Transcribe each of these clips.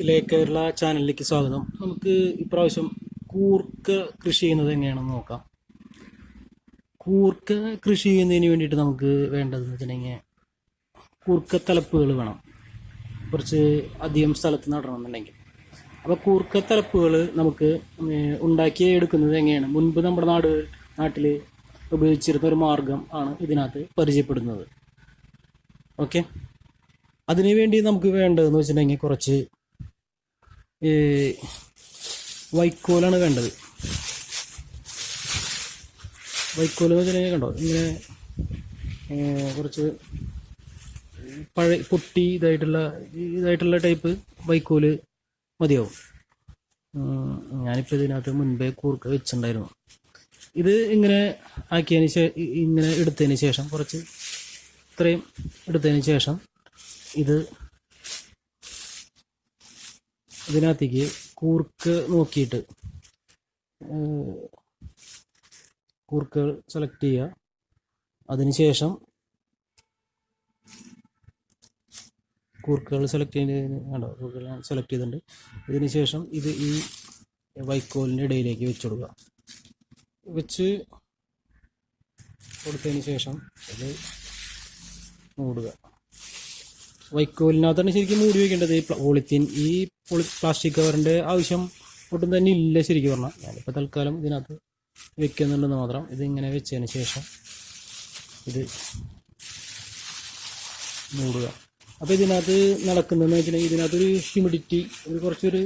ഇലേ കേരള ചാനലിലേക്ക് സ്വാഗതം. നമുക്ക് ഇപ്രാവശ്യം കൂർക്ക കൃഷി ചെയ്യുന്നത് എങ്ങനെയാണെന്ന് നോക്കാം. കൂർക്ക കൃഷി ചെയ്യുന്നതിന് വേണ്ടിയിട്ട് നമുക്ക് വേണ്ടതെന്ന് വെച്ചിട്ടുണ്ടെങ്കിൽ കൂർക്ക തലപ്പുകൾ വേണം. കുറച്ച് അധികം സ്ഥലത്ത് നടണമെന്നുണ്ടെങ്കിൽ. അപ്പോൾ കൂർക്ക തലപ്പുകൾ നമുക്ക് ഉണ്ടാക്കി എടുക്കുന്നത് എങ്ങനെയാണ്? മുൻപ് നമ്മുടെ നാട് നാട്ടിൽ ഉപയോഗിച്ചിരുന്ന ഒരു മാർഗം ആണ് ഇതിനകത്ത് പരിചയപ്പെടുന്നത്. ഓക്കെ? അതിനു വേണ്ടി നമുക്ക് വേണ്ടതെന്ന് വെച്ചിട്ടുണ്ടെങ്കിൽ കുറച്ച് വൈക്കോലാണ് വേണ്ടത് വൈക്കോൽ എന്ന് കണ്ടോ? ഇങ്ങനെ കുറച്ച് പഴയ പൊട്ടി ഇതായിട്ടുള്ള ഇതായിട്ടുള്ള ടൈപ്പ് വൈക്കോൽ മതിയാവും. ഞാനിപ്പോൾ ഇതിനകത്ത് മുൻപേ കൂർക്ക വെച്ചിട്ടുണ്ടായിരുന്നു. ഇത് ഇങ്ങനെ ആക്കിയതിന് ശേഷം ഇങ്ങനെ എടുത്തതിന് ശേഷം കുറച്ച് ഇത്രയും എടുത്തതിന് ശേഷം ഇത് ഇതിനകത്തേക്ക് കൂർക്ക് നോക്കിയിട്ട് കൂർക്കുകൾ സെലക്ട് ചെയ്യുക. അതിനുശേഷം കൂർക്കുകൾ സെലക്ട് ചെയ്തതിന് കണ്ടോ കൂർക്കുകൾ സെലക്ട് ചെയ്തിട്ടുണ്ട്. ഇതിനുശേഷം ഇത് ഈ വൈക്കോലിന്റെ ഇടയിലേക്ക് വെച്ച് കൊടുക്കുക. വെച്ച് കൊടുത്തതിന് ശേഷം ഇത് മൂടുക. വൈക്കോലിനകത്താണ് ശരിക്കും മൂടി വയ്ക്കേണ്ടത് ഈ പോളിത്തീൻ ഈ പോളി പ്ലാസ്റ്റിക് കവറിന്റെ ആവശ്യം ഒട്ടും തന്നെ ഇല്ല ശരിക്കും പറഞ്ഞാൽ ഞാനിപ്പോൾ തൽക്കാലം ഇതിനകത്ത് വെക്കുന്നുണ്ടെന്ന് മാത്രം. ഇതിങ്ങനെ വെച്ചതിന് ശേഷം ഇത് മൂടുക. അപ്പോൾ ഇതിനകത്ത് നടക്കുന്നതെന്ന് വെച്ചിട്ടുണ്ടെങ്കിൽ ഇതിനകത്തൊരു ഹ്യൂമിഡിറ്റി ഒരു കുറച്ചൊരു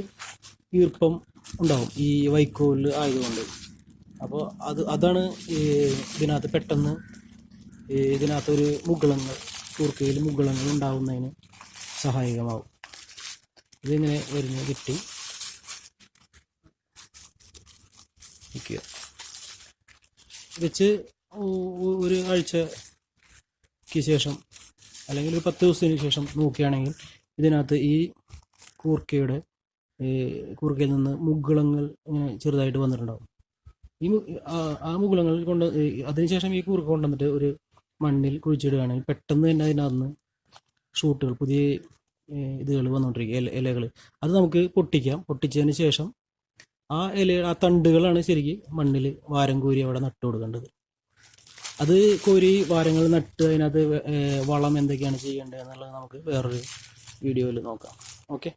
ഈർപ്പം ഉണ്ടാവും. ഈ വൈക്കോലിൽ ആയതുകൊണ്ട്. അപ്പോൾ അത് അതാണ് ഇതിനകത്ത് പെട്ടെന്ന് ഇതിനകത്തൊരു മുകളങ്ങൾ കൂർക്കയിൽ മുകളങ്ങൾ ഉണ്ടാകുന്നതിന് സഹായകമാവും. ഇതിങ്ങനെ വരുന്ന കിട്ടി. വയ്ക്കുക വെച്ച് ഒരു ആഴ്ചക്ക് ശേഷം അല്ലെങ്കിൽ ഒരു പത്ത് ദിവസത്തിന് ശേഷം നോക്കുകയാണെങ്കിൽ ഇതിനകത്ത് ഈ കൂർക്കയുടെ കൂർക്കയിൽ നിന്ന് മുകളങ്ങൾ ഇങ്ങനെ ചെറുതായിട്ട് വന്നിട്ടുണ്ടാവും. ഈ ആ- മുകളങ്ങൾ കൊണ്ട് അതിനുശേഷം ഈ കൂർക്ക കൊണ്ടുവന്നിട്ട് ഒരു മണ്ണിൽ കുഴിച്ചിടുകയാണെങ്കിൽ പെട്ടെന്ന് തന്നെ അതിനകത്ത് ഷൂട്ടുകൾ പുതിയ ഇതുകൾ വന്നുകൊണ്ടിരിക്കുക ഇല ഇലകൾ. അത് നമുക്ക് പൊട്ടിക്കാം. പൊട്ടിച്ചതിന് ശേഷം ആ ഇല ആ തണ്ടുകളാണ് ശരിക്കും മണ്ണിൽ വാരം കോരി അവിടെ നട്ടു കൊടുക്കേണ്ടത്. അത് കോരി വാരങ്ങൾ നട്ട് അതിനകത്ത് വളം എന്തൊക്കെയാണ് ചെയ്യേണ്ടത് എന്നുള്ളത് നമുക്ക് വേറൊരു വീഡിയോയിൽ നോക്കാം. ഓക്കെ?